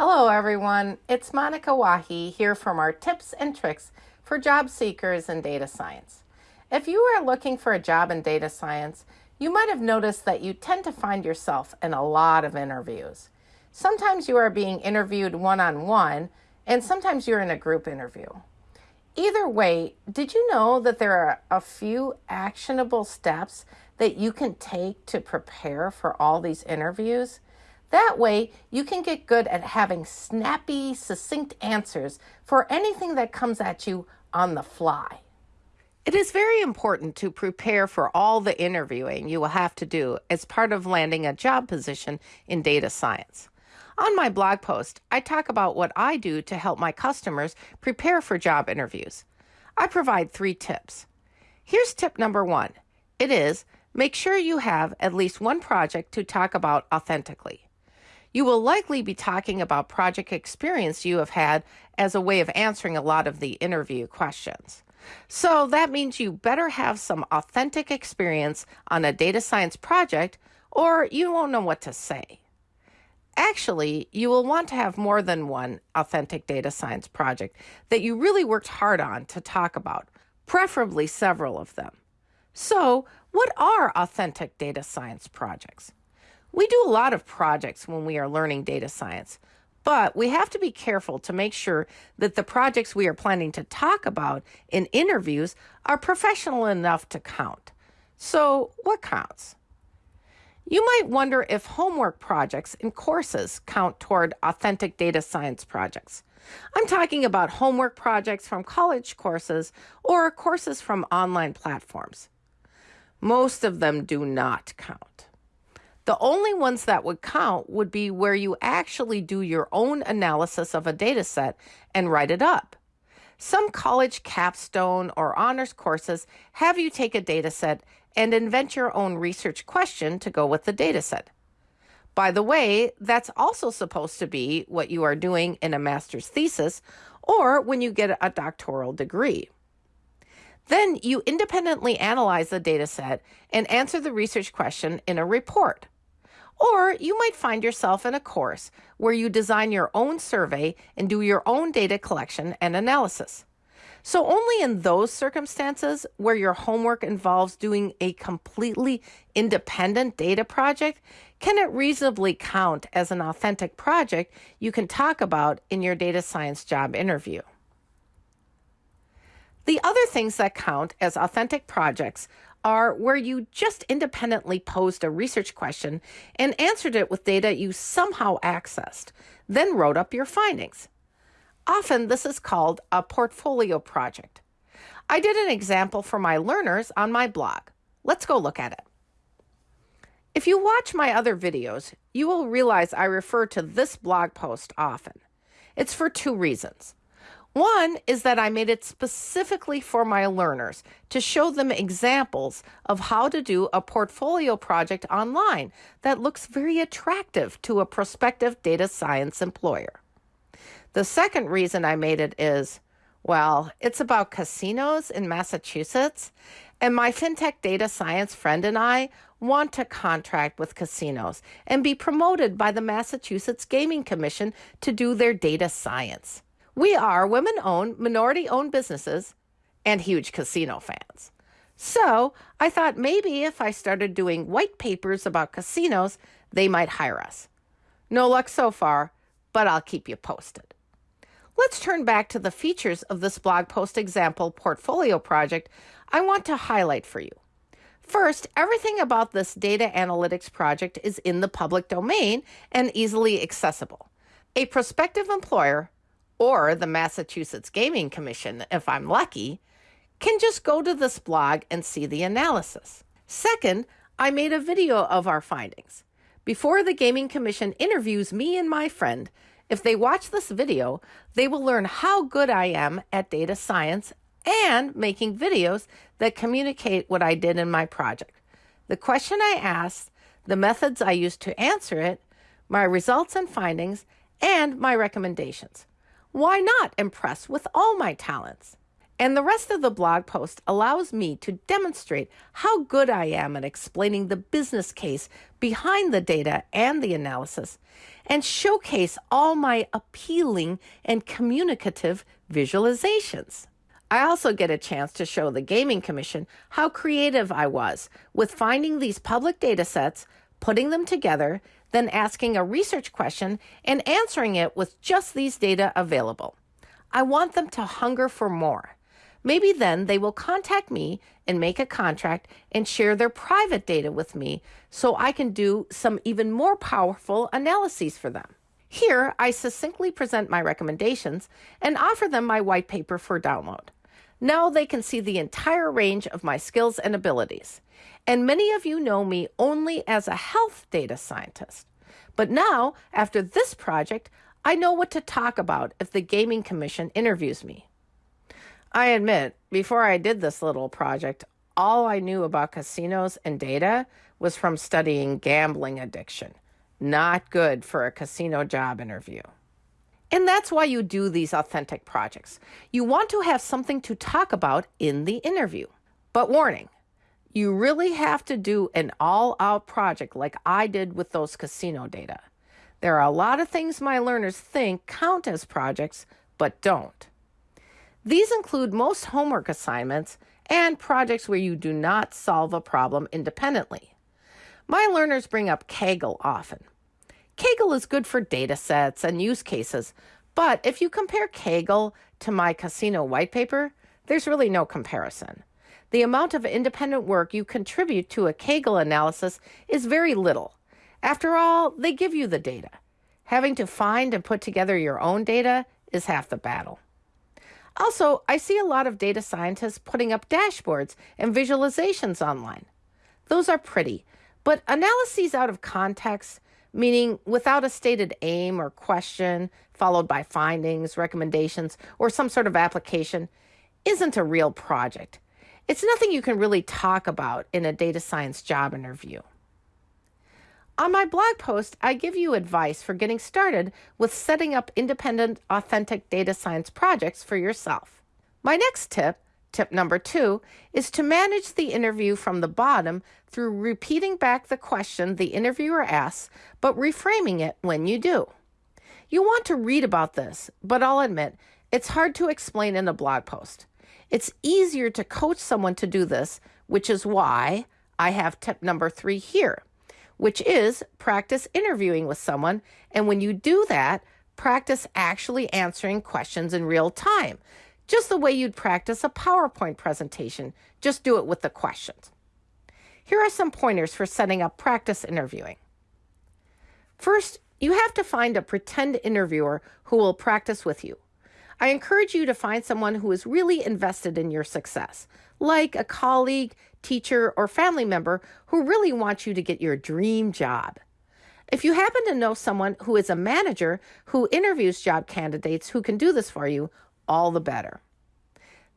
Hello, everyone. It's Monika Wahi here from our tips and tricks for job seekers in data science. If you are looking for a job in data science, you might have noticed that you tend to find yourself in a lot of interviews. Sometimes you are being interviewed one on one, and sometimes you're in a group interview. Either way, did you know that there are a few actionable steps that you can take to prepare for all these interviews? That way, you can get good at having snappy, succinct answers for anything that comes at you on the fly. It is very important to prepare for all the interviewing you will have to do as part of landing a job position in data science. On my blog post, I talk about what I do to help my customers prepare for job interviews. I provide three tips. Here's tip number one it is make sure you have at least one project to talk about authentically. You will likely be talking about project experience you have had as a way of answering a lot of the interview questions. So that means you better have some authentic experience on a data science project or you won't know what to say. Actually, you will want to have more than one authentic data science project that you really worked hard on to talk about, preferably several of them. So, what are authentic data science projects? We do a lot of projects when we are learning data science, but we have to be careful to make sure that the projects we are planning to talk about in interviews are professional enough to count. So, what counts? You might wonder if homework projects and courses count toward authentic data science projects. I'm talking about homework projects from college courses or courses from online platforms. Most of them do not count. The only ones that would count would be where you actually do your own analysis of a data set and write it up. Some college capstone or honors courses have you take a data set and invent your own research question to go with the data set. By the way, that's also supposed to be what you are doing in a master's thesis or when you get a doctoral degree. Then you independently analyze the data set and answer the research question in a report. Or you might find yourself in a course where you design your own survey and do your own data collection and analysis. So, only in those circumstances where your homework involves doing a completely independent data project can it reasonably count as an authentic project you can talk about in your data science job interview. The other things that count as authentic projects are where you just independently posed a research question and answered it with data you somehow accessed, then wrote up your findings. Often, this is called a portfolio project. I did an example for my learners on my blog. Let's go look at it. If you watch my other videos, you will realize I refer to this blog post often. It's for two reasons. One is that I made it specifically for my learners to show them examples of how to do a portfolio project online that looks very attractive to a prospective data science employer. The second reason I made it is well, it's about casinos in Massachusetts, and my fintech data science friend and I want to contract with casinos and be promoted by the Massachusetts Gaming Commission to do their data science. We are women owned, minority owned businesses and huge casino fans. So I thought maybe if I started doing white papers about casinos, they might hire us. No luck so far, but I'll keep you posted. Let's turn back to the features of this blog post example portfolio project I want to highlight for you. First, everything about this data analytics project is in the public domain and easily accessible. A prospective employer or the Massachusetts Gaming Commission, if I'm lucky, can just go to this blog and see the analysis. Second, I made a video of our findings. Before the Gaming Commission interviews me and my friend, if they watch this video, they will learn how good I am at data science and making videos that communicate what I did in my project. The question I asked, the methods I used to answer it, my results and findings, and my recommendations. Why not impress with all my talents? And the rest of the blog post allows me to demonstrate how good I am at explaining the business case behind the data and the analysis, and showcase all my appealing and communicative visualizations. I also get a chance to show the Gaming Commission how creative I was with finding these public data sets, putting them together, then asking a research question and answering it with just these data available. I want them to hunger for more. Maybe then they will contact me and make a contract and share their private data with me so I can do some even more powerful analyses for them. Here, I succinctly present my recommendations and offer them my white paper for download. Now they can see the entire range of my skills and abilities. And many of you know me only as a health data scientist. But now, after this project, I know what to talk about if the Gaming Commission interviews me. I admit, before I did this little project, all I knew about casinos and data was from studying gambling addiction. Not good for a casino job interview. And that's why you do these authentic projects. You want to have something to talk about in the interview. But warning, you really have to do an all out project like I did with those casino data. There are a lot of things my learners think count as projects, but don't. These include most homework assignments and projects where you do not solve a problem independently. My learners bring up Kaggle often. Kaggle is good for data sets and use cases, but if you compare Kaggle to my casino white paper, there's really no comparison. The amount of independent work you contribute to a Kaggle analysis is very little. After all, they give you the data. Having to find and put together your own data is half the battle. Also, I see a lot of data scientists putting up dashboards and visualizations online. Those are pretty, but analyses out of context meaning without a stated aim or question, followed by findings, recommendations, or some sort of application, isn't a real project. It's nothing you can really talk about in a data science job interview. On my blog post, I give you advice for getting started with setting up independent, authentic data science projects for yourself. My next tip Tip number two is to manage the interview from the bottom through repeating back the question the interviewer asks, but reframing it when you do. You want to read about this, but I'll admit it's hard to explain in a blog post. It's easier to coach someone to do this, which is why I have tip number three here, which is practice interviewing with someone. And when you do that, practice actually answering questions in real time just the way you'd practice a PowerPoint presentation. Just do it with the questions. Here are some pointers for setting up practice interviewing. First, you have to find a pretend interviewer who will practice with you. I encourage you to find someone who is really invested in your success, like a colleague, teacher, or family member who really wants you to get your dream job. If you happen to know someone who is a manager who interviews job candidates who can do this for you, all the better.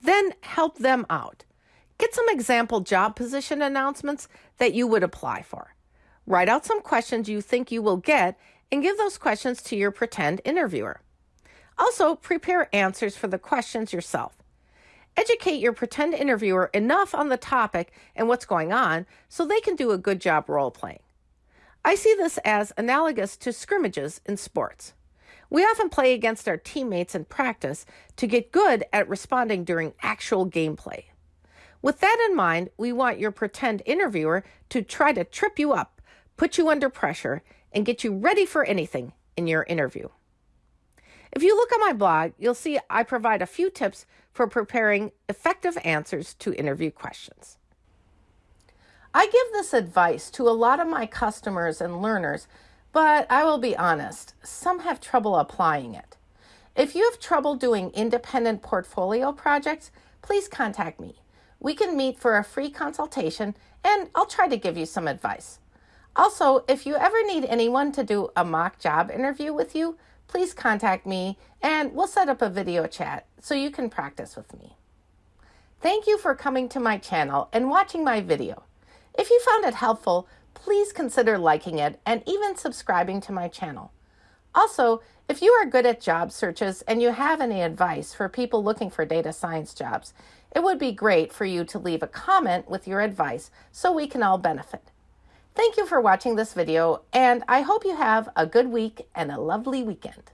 Then help them out. Get some example job position announcements that you would apply for. Write out some questions you think you will get and give those questions to your pretend interviewer. Also, prepare answers for the questions yourself. Educate your pretend interviewer enough on the topic and what's going on so they can do a good job role playing. I see this as analogous to scrimmages in sports. We often play against our teammates in practice to get good at responding during actual gameplay. With that in mind, we want your pretend interviewer to try to trip you up, put you under pressure, and get you ready for anything in your interview. If you look on my blog, you'll see I provide a few tips for preparing effective answers to interview questions. I give this advice to a lot of my customers and learners but I will be honest, some have trouble applying it. If you have trouble doing independent portfolio projects, please contact me. We can meet for a free consultation and I'll try to give you some advice. Also, if you ever need anyone to do a mock job interview with you, please contact me and we'll set up a video chat so you can practice with me. Thank you for coming to my channel and watching my video. If you found it helpful, please consider liking it and even subscribing to my channel. Also, if you are good at job searches and you have any advice for people looking for data science jobs, it would be great for you to leave a comment with your advice so we can all benefit. Thank you for watching this video, and I hope you have a good week and a lovely weekend.